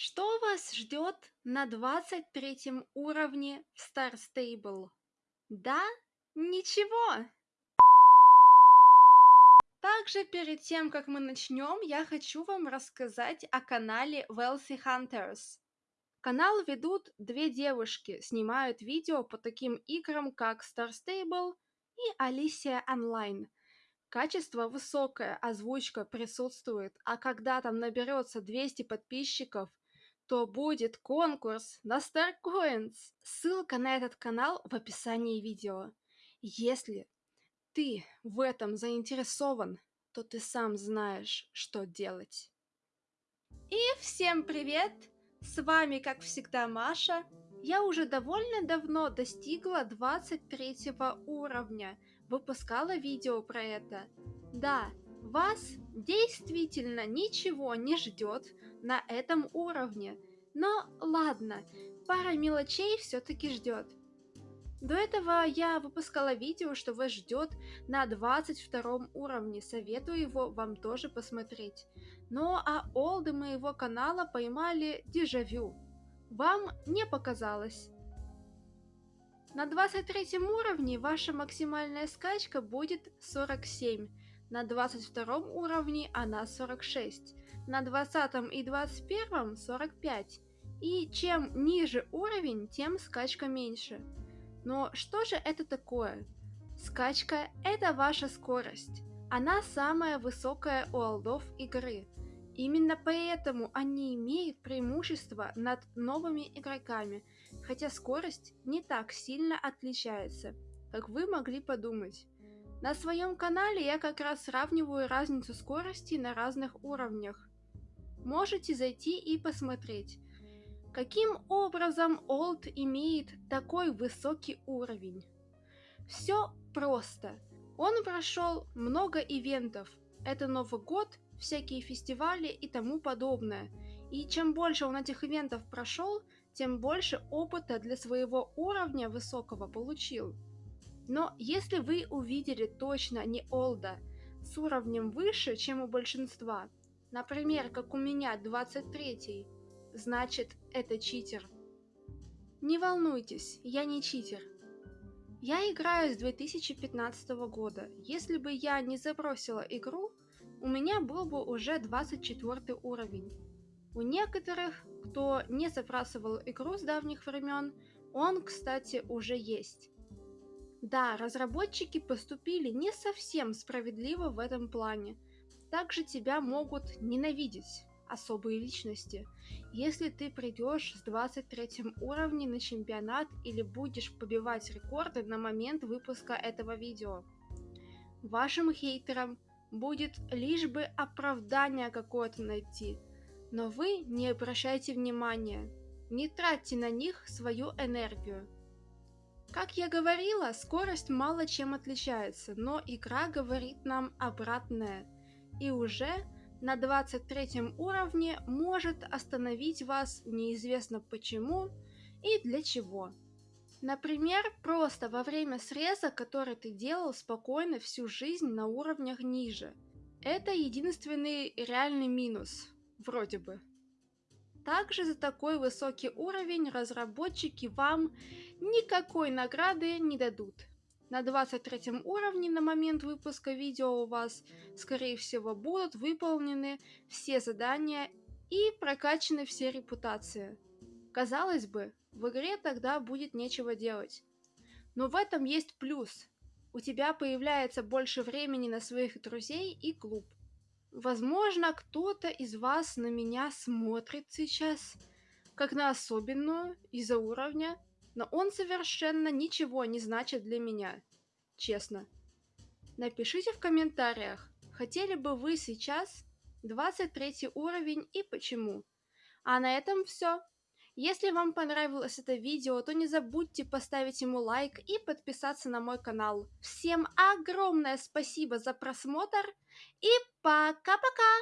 Что вас ждет на 23 уровне в Star Stable? Да? Ничего! Также перед тем, как мы начнем, я хочу вам рассказать о канале Wealthy Hunters. Канал ведут две девушки, снимают видео по таким играм, как Star Stable и Alicia Online. Качество высокое, озвучка присутствует, а когда там наберется 200 подписчиков, то будет конкурс на StarCoins. Ссылка на этот канал в описании видео. Если ты в этом заинтересован, то ты сам знаешь, что делать. И всем привет! С вами, как всегда, Маша. Я уже довольно давно достигла 23 уровня, выпускала видео про это. Да, вас действительно ничего не ждет на этом уровне. Но ладно, пара мелочей все-таки ждет. До этого я выпускала видео, что вас ждет на 22 уровне, советую его вам тоже посмотреть. Ну а олды моего канала поймали дежавю. Вам не показалось. На 23 уровне ваша максимальная скачка будет 47, на 22 уровне она 46, на 20 и 21 45. И чем ниже уровень, тем скачка меньше. Но что же это такое? Скачка – это ваша скорость. Она самая высокая у олдов игры. Именно поэтому они имеют преимущество над новыми игроками, хотя скорость не так сильно отличается, как вы могли подумать. На своем канале я как раз сравниваю разницу скорости на разных уровнях. Можете зайти и посмотреть, каким образом Old имеет такой высокий уровень. Все просто. Он прошел много ивентов. Это Новый год, всякие фестивали и тому подобное. И чем больше он этих ивентов прошел, тем больше опыта для своего уровня высокого получил. Но если вы увидели точно не Олда с уровнем выше, чем у большинства, например, как у меня 23, значит это читер. Не волнуйтесь, я не читер. Я играю с 2015 года. Если бы я не забросила игру, у меня был бы уже 24 уровень. У некоторых, кто не забрасывал игру с давних времен, он, кстати, уже есть. Да, разработчики поступили не совсем справедливо в этом плане. Также тебя могут ненавидеть особые личности. Если ты придешь с 23 уровня на чемпионат или будешь побивать рекорды на момент выпуска этого видео. Вашим хейтерам будет лишь бы оправдание какое-то найти, но вы не обращайте внимания, не тратьте на них свою энергию. Как я говорила, скорость мало чем отличается, но игра говорит нам обратное. И уже на 23 уровне может остановить вас неизвестно почему и для чего. Например, просто во время среза, который ты делал спокойно всю жизнь на уровнях ниже. Это единственный реальный минус, вроде бы. Также за такой высокий уровень разработчики вам никакой награды не дадут. На 23 уровне на момент выпуска видео у вас, скорее всего, будут выполнены все задания и прокачаны все репутации. Казалось бы, в игре тогда будет нечего делать. Но в этом есть плюс. У тебя появляется больше времени на своих друзей и клуб. Возможно, кто-то из вас на меня смотрит сейчас, как на особенную из-за уровня, но он совершенно ничего не значит для меня, честно. Напишите в комментариях, хотели бы вы сейчас 23 уровень и почему. А на этом все. Если вам понравилось это видео, то не забудьте поставить ему лайк и подписаться на мой канал. Всем огромное спасибо за просмотр и пока-пока!